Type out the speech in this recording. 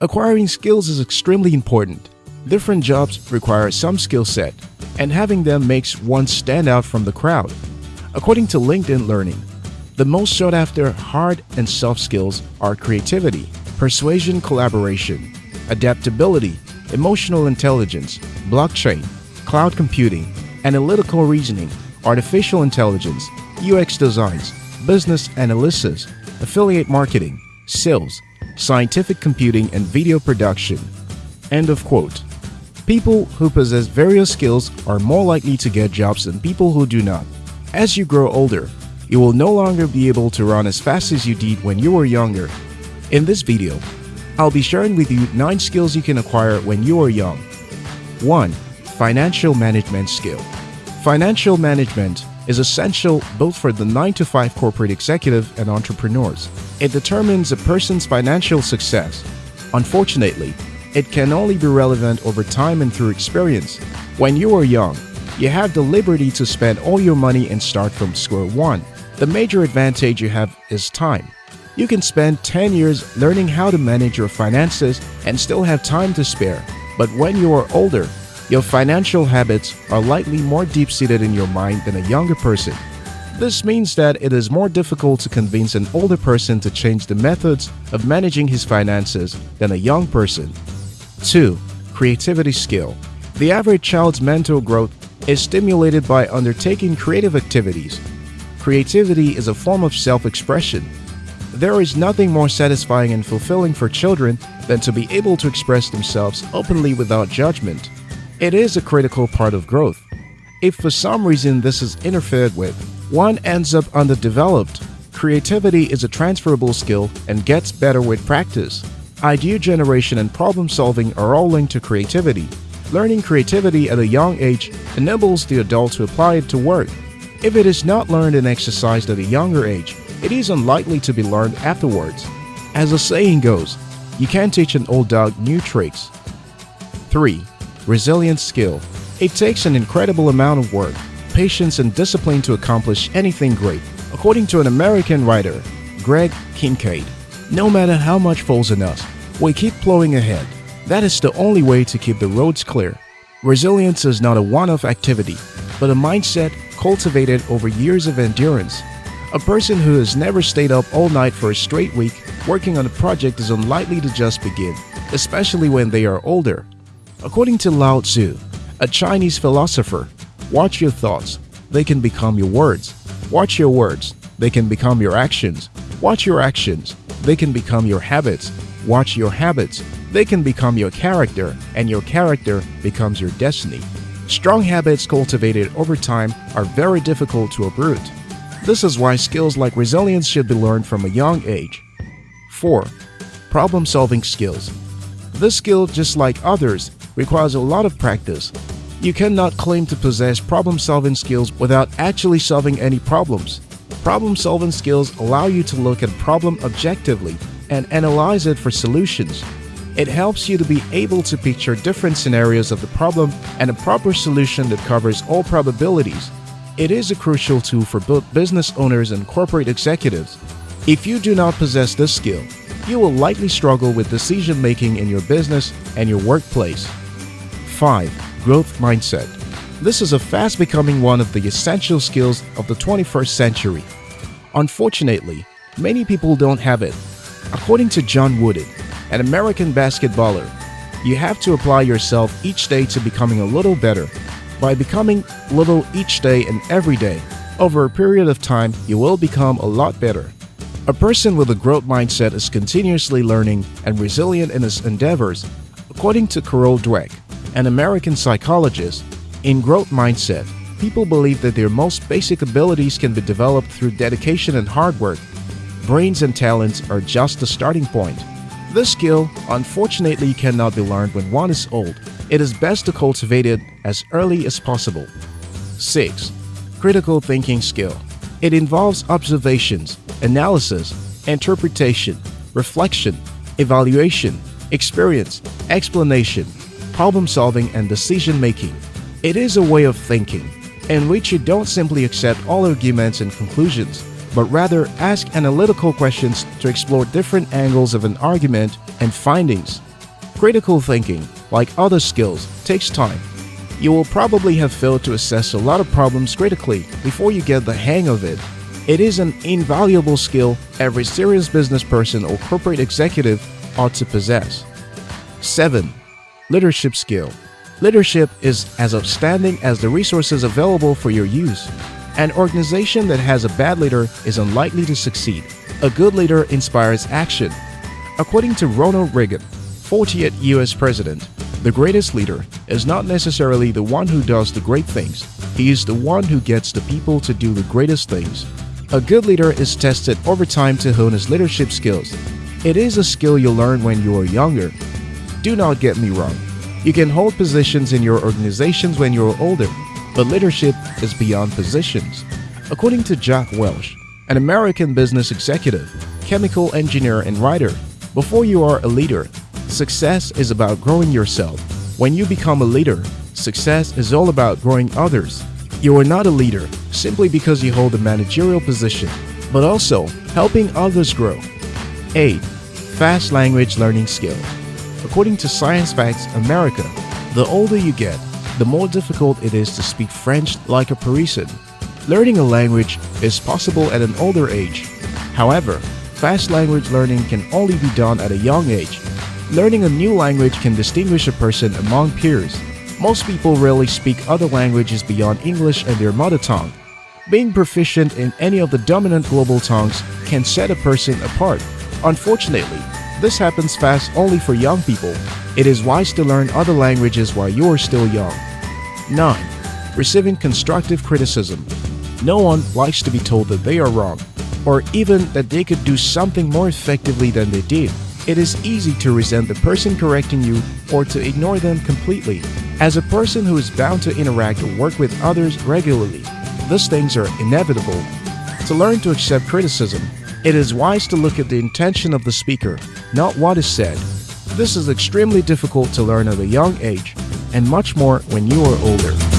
Acquiring skills is extremely important. Different jobs require some skill set, and having them makes one stand out from the crowd. According to LinkedIn Learning, the most sought after hard and soft skills are creativity, persuasion collaboration, adaptability, emotional intelligence, blockchain, cloud computing, analytical reasoning, artificial intelligence, UX designs, business analysis, affiliate marketing, sales, scientific computing, and video production. End of quote. People who possess various skills are more likely to get jobs than people who do not. As you grow older, you will no longer be able to run as fast as you did when you were younger. In this video, I'll be sharing with you 9 skills you can acquire when you are young. 1. Financial Management Skill Financial management is essential both for the 9 to 5 corporate executive and entrepreneurs. It determines a person's financial success. Unfortunately, it can only be relevant over time and through experience. When you are young, you have the liberty to spend all your money and start from square one. The major advantage you have is time. You can spend 10 years learning how to manage your finances and still have time to spare. But when you are older, your financial habits are likely more deep-seated in your mind than a younger person. This means that it is more difficult to convince an older person to change the methods of managing his finances than a young person. 2. Creativity skill. The average child's mental growth is stimulated by undertaking creative activities. Creativity is a form of self-expression. There is nothing more satisfying and fulfilling for children than to be able to express themselves openly without judgment. It is a critical part of growth. If for some reason this is interfered with, one ends up underdeveloped. Creativity is a transferable skill and gets better with practice. Idea generation and problem solving are all linked to creativity. Learning creativity at a young age enables the adult to apply it to work. If it is not learned and exercised at a younger age, it is unlikely to be learned afterwards. As the saying goes, you can't teach an old dog new tricks. 3. Resilient skill. It takes an incredible amount of work, patience, and discipline to accomplish anything great, according to an American writer, Greg Kincaid. No matter how much falls on us, we keep plowing ahead. That is the only way to keep the roads clear. Resilience is not a one-off activity, but a mindset cultivated over years of endurance. A person who has never stayed up all night for a straight week working on a project is unlikely to just begin, especially when they are older. According to Lao Tzu, a Chinese philosopher, watch your thoughts, they can become your words. Watch your words, they can become your actions. Watch your actions, they can become your habits. Watch your habits, they can become your character, and your character becomes your destiny. Strong habits cultivated over time are very difficult to uproot. This is why skills like resilience should be learned from a young age. 4. Problem solving skills. This skill, just like others, requires a lot of practice. You cannot claim to possess problem solving skills without actually solving any problems. Problem solving skills allow you to look at a problem objectively and analyze it for solutions. It helps you to be able to picture different scenarios of the problem and a proper solution that covers all probabilities. It is a crucial tool for both business owners and corporate executives. If you do not possess this skill, you will likely struggle with decision making in your business and your workplace. 5. Growth Mindset This is a fast becoming one of the essential skills of the 21st century. Unfortunately, many people don't have it. According to John Wooden, an American basketballer, you have to apply yourself each day to becoming a little better. By becoming little each day and every day, over a period of time, you will become a lot better. A person with a growth mindset is continuously learning and resilient in his endeavors. According to Carol Dweck, an American psychologist, in growth mindset, people believe that their most basic abilities can be developed through dedication and hard work. Brains and talents are just the starting point. This skill, unfortunately, cannot be learned when one is old. It is best to cultivate it as early as possible. 6. Critical thinking skill. It involves observations, analysis, interpretation, reflection, evaluation, experience, explanation, problem solving, and decision making. It is a way of thinking in which you don't simply accept all arguments and conclusions, but rather ask analytical questions to explore different angles of an argument and findings. Critical thinking, like other skills, takes time. You will probably have failed to assess a lot of problems critically before you get the hang of it. It is an invaluable skill every serious business person or corporate executive ought to possess. 7. Leadership skill. Leadership is as outstanding as the resources available for your use. An organization that has a bad leader is unlikely to succeed. A good leader inspires action. According to Ronald Reagan, 40th US President, the greatest leader is not necessarily the one who does the great things. He is the one who gets the people to do the greatest things. A good leader is tested over time to hone his leadership skills. It is a skill you learn when you are younger. Do not get me wrong. You can hold positions in your organizations when you're older, but leadership is beyond positions. According to Jack Welch, an American business executive, chemical engineer, and writer, before you are a leader, success is about growing yourself. When you become a leader, success is all about growing others. You are not a leader simply because you hold a managerial position, but also helping others grow. 8. Fast language learning skill. According to Science Facts America, the older you get, the more difficult it is to speak French like a Parisian. Learning a language is possible at an older age. However, fast language learning can only be done at a young age. Learning a new language can distinguish a person among peers. Most people rarely speak other languages beyond English and their mother tongue. Being proficient in any of the dominant global tongues can set a person apart. Unfortunately, this happens fast only for young people. It is wise to learn other languages while you are still young. 9. Receiving constructive criticism. No one likes to be told that they are wrong, or even that they could do something more effectively than they did. It is easy to resent the person correcting you or to ignore them completely. As a person who is bound to interact or work with others regularly, these things are inevitable. To learn to accept criticism, it is wise to look at the intention of the speaker, not what is said. This is extremely difficult to learn at a young age, and much more when you are older.